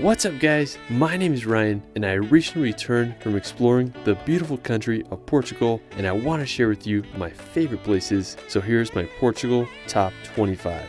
What's up guys? My name is Ryan and I recently returned from exploring the beautiful country of Portugal and I want to share with you my favorite places. So here's my Portugal top 25.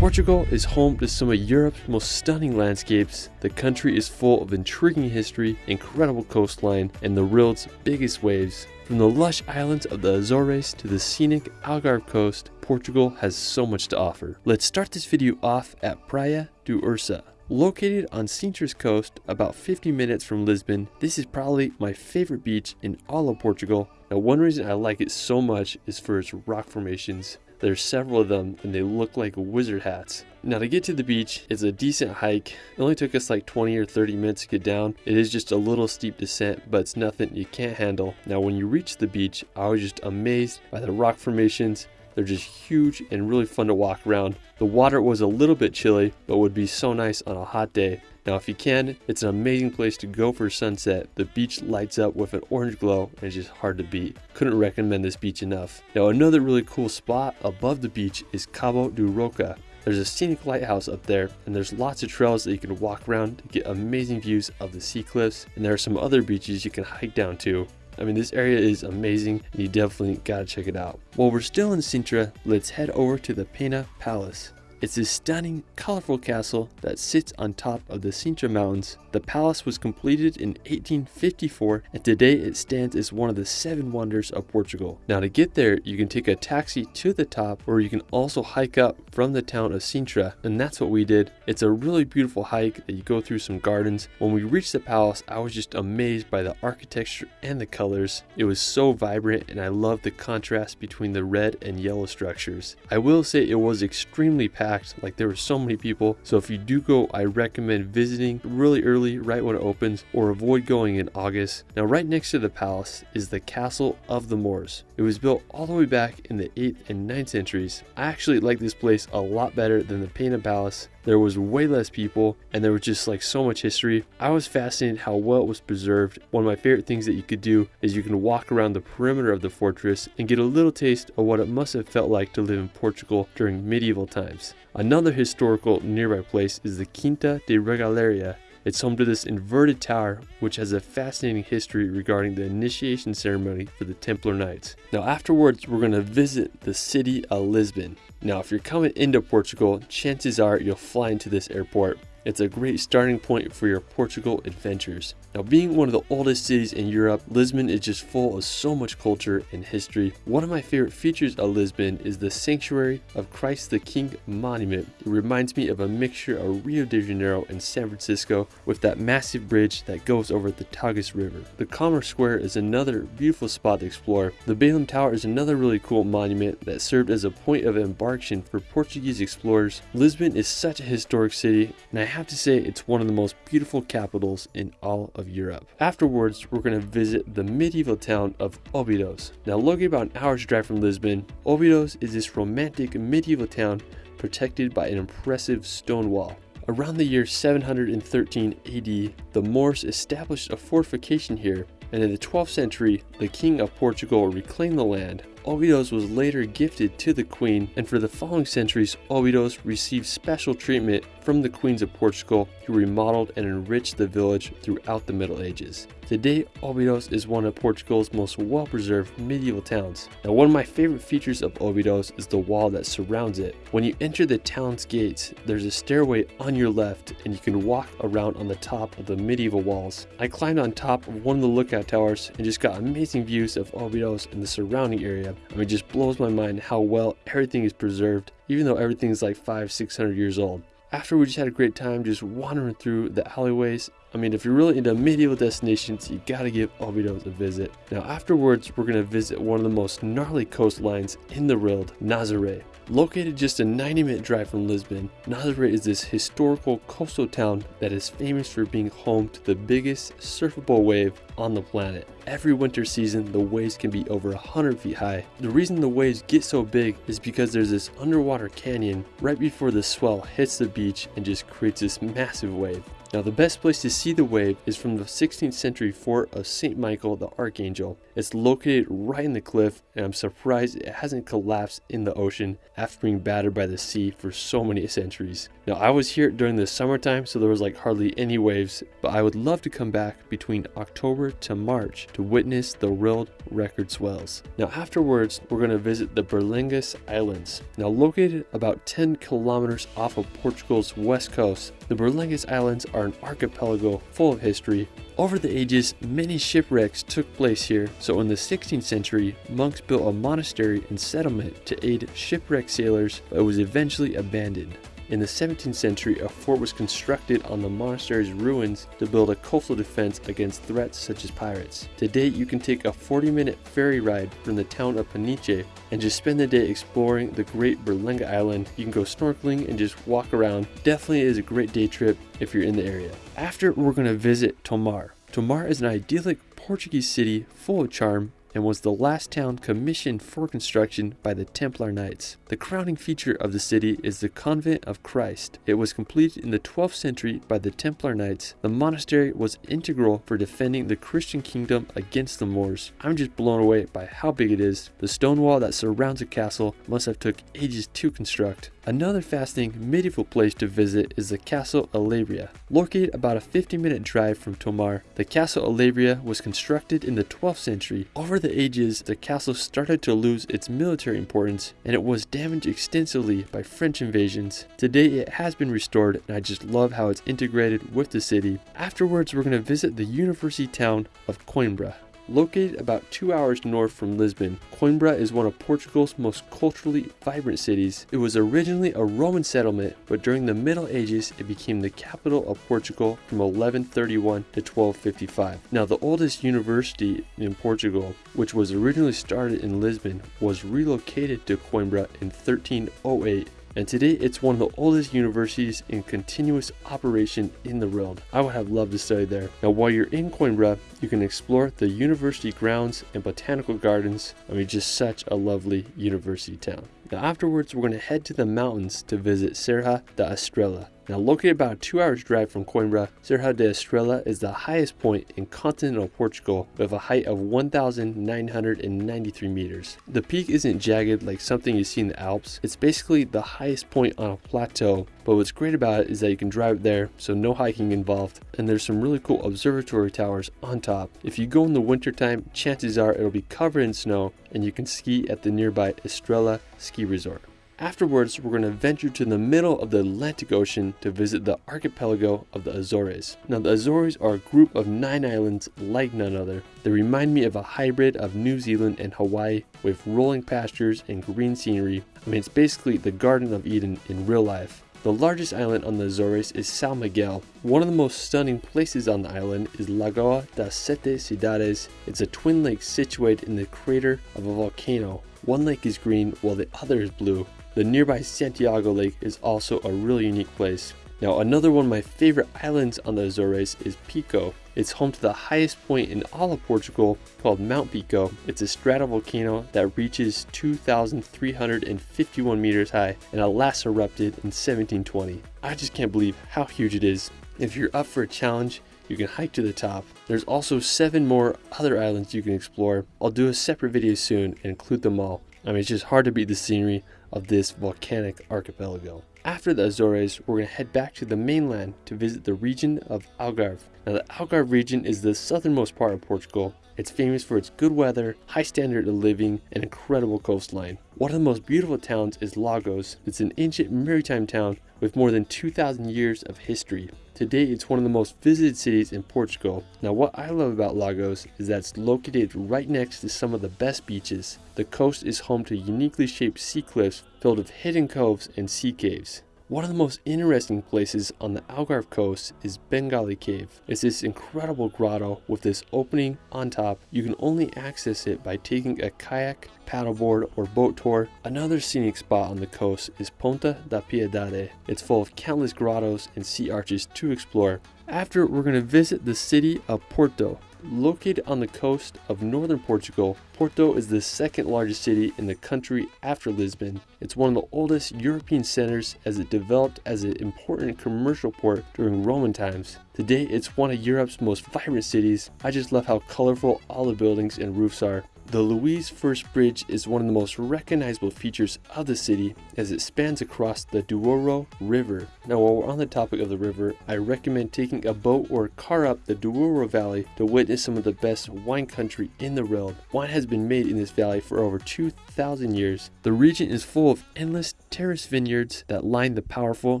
Portugal is home to some of Europe's most stunning landscapes. The country is full of intriguing history, incredible coastline, and the world's biggest waves. From the lush islands of the Azores to the scenic Algarve coast, Portugal has so much to offer. Let's start this video off at Praia do Ursa. Located on Sintra's coast, about 50 minutes from Lisbon, this is probably my favorite beach in all of Portugal. Now one reason I like it so much is for its rock formations. There's several of them and they look like wizard hats. Now to get to the beach, it's a decent hike. It only took us like 20 or 30 minutes to get down. It is just a little steep descent, but it's nothing you can't handle. Now when you reach the beach, I was just amazed by the rock formations. They're just huge and really fun to walk around. The water was a little bit chilly, but would be so nice on a hot day. Now if you can, it's an amazing place to go for sunset. The beach lights up with an orange glow and it's just hard to beat. Couldn't recommend this beach enough. Now another really cool spot above the beach is Cabo do Roca. There's a scenic lighthouse up there and there's lots of trails that you can walk around to get amazing views of the sea cliffs and there are some other beaches you can hike down to. I mean, this area is amazing and you definitely gotta check it out. While we're still in Sintra, let's head over to the Pena Palace. It's a stunning, colorful castle that sits on top of the Sintra Mountains. The palace was completed in 1854 and today it stands as one of the seven wonders of Portugal. Now to get there, you can take a taxi to the top or you can also hike up from the town of Sintra and that's what we did. It's a really beautiful hike that you go through some gardens. When we reached the palace, I was just amazed by the architecture and the colors. It was so vibrant and I loved the contrast between the red and yellow structures. I will say it was extremely packed packed like there were so many people. So if you do go i recommend visiting really early right when it opens or avoid going in august. Now right next to the palace is the castle of the moors. It was built all the way back in the 8th and 9th centuries. I actually like this place a lot better than the Pena Palace there was way less people and there was just like so much history. I was fascinated how well it was preserved. One of my favorite things that you could do is you can walk around the perimeter of the fortress and get a little taste of what it must have felt like to live in Portugal during medieval times. Another historical nearby place is the Quinta de Regaleira it's home to this inverted tower, which has a fascinating history regarding the initiation ceremony for the Templar Knights. Now, afterwards, we're going to visit the city of Lisbon. Now, if you're coming into Portugal, chances are you'll fly into this airport. It's a great starting point for your Portugal adventures. Now being one of the oldest cities in Europe, Lisbon is just full of so much culture and history. One of my favorite features of Lisbon is the Sanctuary of Christ the King monument. It reminds me of a mixture of Rio de Janeiro and San Francisco with that massive bridge that goes over the Tagus River. The Commerce Square is another beautiful spot to explore. The Belém Tower is another really cool monument that served as a point of embarkation for Portuguese explorers. Lisbon is such a historic city and I have to say it's one of the most beautiful capitals in all of Europe. Afterwards, we're going to visit the medieval town of Óbidos. Now located about an hour's drive from Lisbon, Óbidos is this romantic medieval town protected by an impressive stone wall. Around the year 713 AD, the Moors established a fortification here, and in the 12th century, the King of Portugal reclaimed the land, Óbidos was later gifted to the Queen, and for the following centuries, Óbidos received special treatment from the Queens of Portugal, who remodeled and enriched the village throughout the Middle Ages. Today, Óbidos is one of Portugal's most well-preserved medieval towns. Now, one of my favorite features of Óbidos is the wall that surrounds it. When you enter the town's gates, there's a stairway on your left, and you can walk around on the top of the medieval walls. I climbed on top of one of the lookout towers and just got amazing views of Óbidos and the surrounding area. I mean, it just blows my mind how well everything is preserved, even though everything is like five, six hundred years old after we just had a great time just wandering through the alleyways. I mean, if you're really into medieval destinations, you gotta give Óbidos a visit. Now afterwards, we're gonna visit one of the most gnarly coastlines in the world, Nazaré. Located just a 90 minute drive from Lisbon, Nazaré is this historical coastal town that is famous for being home to the biggest surfable wave on the planet. Every winter season, the waves can be over 100 feet high. The reason the waves get so big is because there's this underwater canyon right before the swell hits the beach and just creates this massive wave. Now the best place to see the wave is from the 16th century fort of St. Michael the Archangel. It's located right in the cliff and I'm surprised it hasn't collapsed in the ocean after being battered by the sea for so many centuries. Now I was here during the summertime so there was like hardly any waves, but I would love to come back between October to March to witness the world record swells. Now afterwards we're going to visit the Berlengas Islands. Now located about 10 kilometers off of Portugal's west coast, the Berlengas Islands are an archipelago full of history. Over the ages, many shipwrecks took place here, so in the 16th century, monks built a monastery and settlement to aid shipwrecked sailors, but it was eventually abandoned. In the 17th century, a fort was constructed on the monastery's ruins to build a coastal defense against threats such as pirates. Today, you can take a 40-minute ferry ride from the town of Peniche and just spend the day exploring the great Berlenga Island. You can go snorkeling and just walk around. Definitely is a great day trip if you're in the area. After, we're going to visit Tomar. Tomar is an idyllic Portuguese city full of charm and was the last town commissioned for construction by the Templar Knights. The crowning feature of the city is the Convent of Christ. It was completed in the 12th century by the Templar Knights. The monastery was integral for defending the Christian kingdom against the Moors. I'm just blown away by how big it is. The stone wall that surrounds the castle must have took ages to construct. Another fascinating medieval place to visit is the Castle Alabria. Located about a 50 minute drive from Tomar, the Castle Alabria was constructed in the 12th century. Over the ages, the castle started to lose its military importance and it was damaged extensively by French invasions. Today it has been restored and I just love how it's integrated with the city. Afterwards, we're going to visit the university town of Coimbra. Located about two hours north from Lisbon, Coimbra is one of Portugal's most culturally vibrant cities. It was originally a Roman settlement, but during the Middle Ages it became the capital of Portugal from 1131 to 1255. Now the oldest university in Portugal, which was originally started in Lisbon, was relocated to Coimbra in 1308 and today it's one of the oldest universities in continuous operation in the world. I would have loved to study there. Now while you're in Coimbra, you can explore the university grounds and botanical gardens. I mean just such a lovely university town. Now afterwards we're going to head to the mountains to visit Serra da Estrela. Now located about two hours drive from Coimbra, Serra da Estrela is the highest point in continental Portugal with a height of 1,993 meters. The peak isn't jagged like something you see in the Alps, it's basically the highest point on a plateau but what's great about it is that you can drive there so no hiking involved and there's some really cool observatory towers on top. If you go in the wintertime, chances are it'll be covered in snow and you can ski at the nearby Estrela ski resort. Afterwards, we're going to venture to the middle of the Atlantic Ocean to visit the archipelago of the Azores. Now, the Azores are a group of nine islands like none other. They remind me of a hybrid of New Zealand and Hawaii with rolling pastures and green scenery. I mean, it's basically the Garden of Eden in real life. The largest island on the Azores is São Miguel. One of the most stunning places on the island is Lagoa das Sete Cidades. It's a twin lake situated in the crater of a volcano. One lake is green while the other is blue. The nearby Santiago Lake is also a really unique place. Now another one of my favorite islands on the Azores is Pico. It's home to the highest point in all of Portugal called Mount Pico. It's a stratovolcano that reaches 2,351 meters high and it last erupted in 1720. I just can't believe how huge it is. If you're up for a challenge, you can hike to the top. There's also seven more other islands you can explore. I'll do a separate video soon and include them all. I mean, it's just hard to beat the scenery of this volcanic archipelago. After the Azores, we're going to head back to the mainland to visit the region of Algarve. Now, the Algarve region is the southernmost part of Portugal. It's famous for its good weather, high standard of living, and incredible coastline. One of the most beautiful towns is Lagos. It's an ancient maritime town with more than 2,000 years of history. Today, it's one of the most visited cities in Portugal. Now, what I love about Lagos is that it's located right next to some of the best beaches. The coast is home to uniquely shaped sea cliffs filled with hidden coves and sea caves. One of the most interesting places on the Algarve coast is Benagil Cave. It's this incredible grotto with this opening on top. You can only access it by taking a kayak, paddleboard, or boat tour. Another scenic spot on the coast is Ponta da Piedade. It's full of countless grottos and sea arches to explore. After, we're going to visit the city of Porto. Located on the coast of northern Portugal, Porto is the second largest city in the country after Lisbon. It's one of the oldest European centers as it developed as an important commercial port during Roman times. Today, it's one of Europe's most vibrant cities. I just love how colorful all the buildings and roofs are. The Louis First Bridge is one of the most recognizable features of the city as it spans across the Douro River. Now while we're on the topic of the river, I recommend taking a boat or car up the Douro Valley to witness some of the best wine country in the world. Wine has been made in this valley for over 2,000 years. The region is full of endless terrace vineyards that line the powerful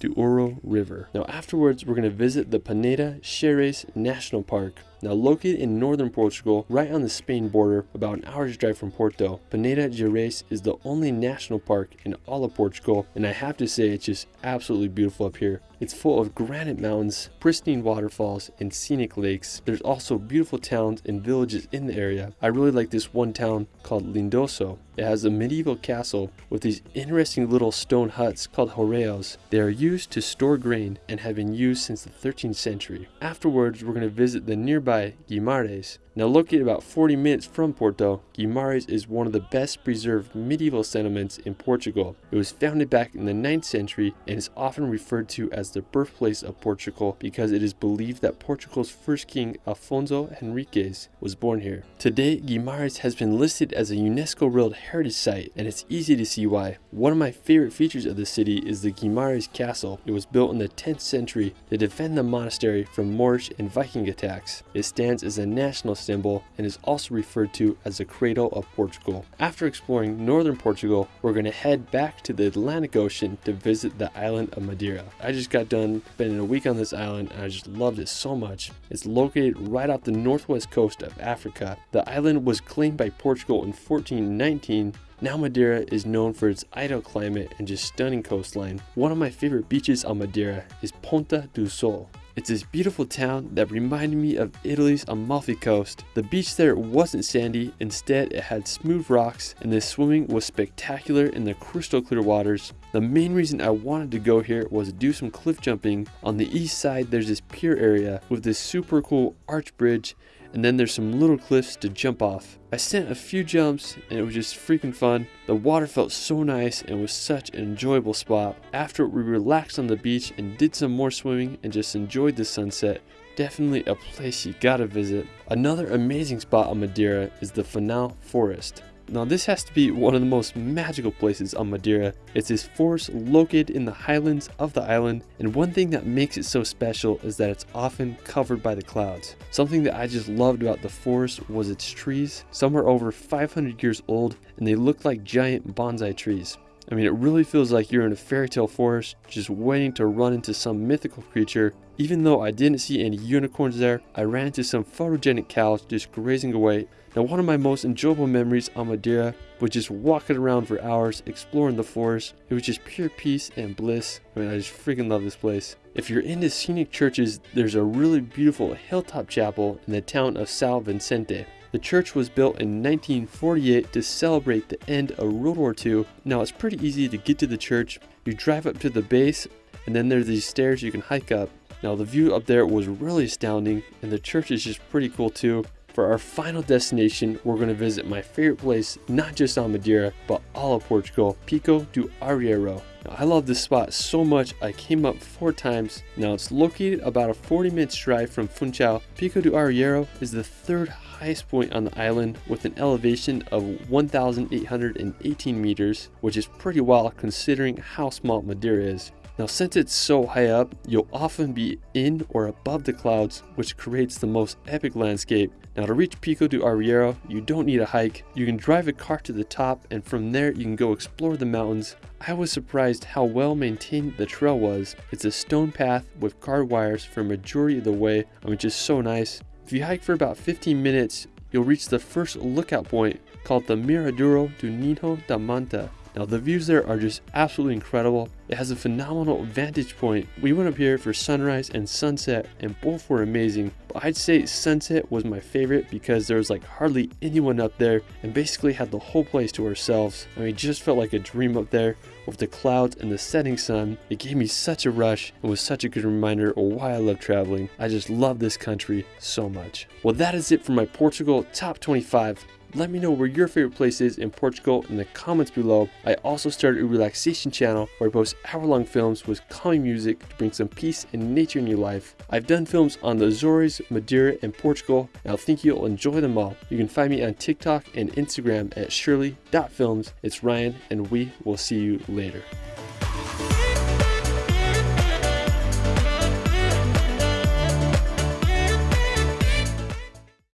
Douro River. Now afterwards, we're going to visit the Peneda-Gerês National Park. Now located in northern Portugal, right on the Spain border, about an hour's drive from Porto, Peneda-Gerês is the only national park in all of Portugal, and I have to say it's just absolutely beautiful up here. It's full of granite mountains, pristine waterfalls, and scenic lakes. There's also beautiful towns and villages in the area. I really like this one town called Lindoso. It has a medieval castle with these interesting little stone huts called hórreos. They are used to store grain and have been used since the 13th century. Afterwards, we're going to visit the nearby Guimarães. Now located about 40 minutes from Porto, Guimarães is one of the best preserved medieval settlements in Portugal. It was founded back in the 9th century and is often referred to as the birthplace of Portugal because it is believed that Portugal's first king Afonso Henriques was born here. Today, Guimarães has been listed as a UNESCO World Heritage Site and it's easy to see why. One of my favorite features of the city is the Guimarães Castle. It was built in the 10th century to defend the monastery from Moorish and Viking attacks. Stands as a national symbol and is also referred to as the cradle of Portugal. After exploring northern Portugal, we're going to head back to the Atlantic Ocean to visit the island of Madeira. I just got done spending a week on this island and I just loved it so much. It's located right off the northwest coast of Africa. The island was claimed by Portugal in 1419 now Madeira is known for its ideal climate and just stunning coastline. One of my favorite beaches on Madeira is Ponta do Sol. It's this beautiful town that reminded me of Italy's Amalfi Coast. The beach there wasn't sandy, instead it had smooth rocks and the swimming was spectacular in the crystal clear waters. The main reason I wanted to go here was to do some cliff jumping. On the east side there's this pier area with this super cool arch bridge and then there's some little cliffs to jump off. I sent a few jumps and it was just freaking fun. The water felt so nice and was such an enjoyable spot. After we relaxed on the beach and did some more swimming and just enjoyed the sunset, definitely a place you gotta visit. Another amazing spot on Madeira is the Fanal Forest. Now this has to be one of the most magical places on Madeira. It's this forest located in the highlands of the island and one thing that makes it so special is that it's often covered by the clouds. Something that I just loved about the forest was its trees. Some are over 500 years old and they look like giant bonsai trees. I mean, it really feels like you're in a fairy tale forest, just waiting to run into some mythical creature. Even though I didn't see any unicorns there, I ran into some photogenic cows just grazing away now one of my most enjoyable memories on Madeira was just walking around for hours exploring the forest. It was just pure peace and bliss. I mean I just freaking love this place. If you're into scenic churches, there's a really beautiful hilltop chapel in the town of São Vicente. The church was built in 1948 to celebrate the end of World War II. Now it's pretty easy to get to the church. You drive up to the base and then there's these stairs you can hike up. Now the view up there was really astounding and the church is just pretty cool too. For our final destination, we're going to visit my favorite place, not just on Madeira, but all of Portugal, Pico do Arieiro. Now, I love this spot so much, I came up four times. Now it's located about a 40 minutes drive from Funchal. Pico do Arieiro is the third highest point on the island with an elevation of 1,818 meters, which is pretty wild considering how small Madeira is. Now since it's so high up, you'll often be in or above the clouds, which creates the most epic landscape. Now to reach Pico do Arieiro, you don't need a hike. You can drive a car to the top and from there you can go explore the mountains. I was surprised how well maintained the trail was. It's a stone path with guard wires for majority of the way, which is so nice. If you hike for about 15 minutes, you'll reach the first lookout point called the Miradouro do Ninho da Manta. Now the views there are just absolutely incredible. It has a phenomenal vantage point. We went up here for sunrise and sunset and both were amazing. But I'd say sunset was my favorite because there was like hardly anyone up there and basically had the whole place to ourselves. I mean, just felt like a dream up there with the clouds and the setting sun. It gave me such a rush and was such a good reminder of why I love traveling. I just love this country so much. Well, that is it for my Portugal top 25. Let me know where your favorite place is in Portugal in the comments below. I also started a relaxation channel where I post hour-long films with calming music to bring some peace and nature in your life. I've done films on the Azores, Madeira, and Portugal, and I think you'll enjoy them all. You can find me on TikTok and Instagram at shirley.films. It's Ryan, and we will see you later.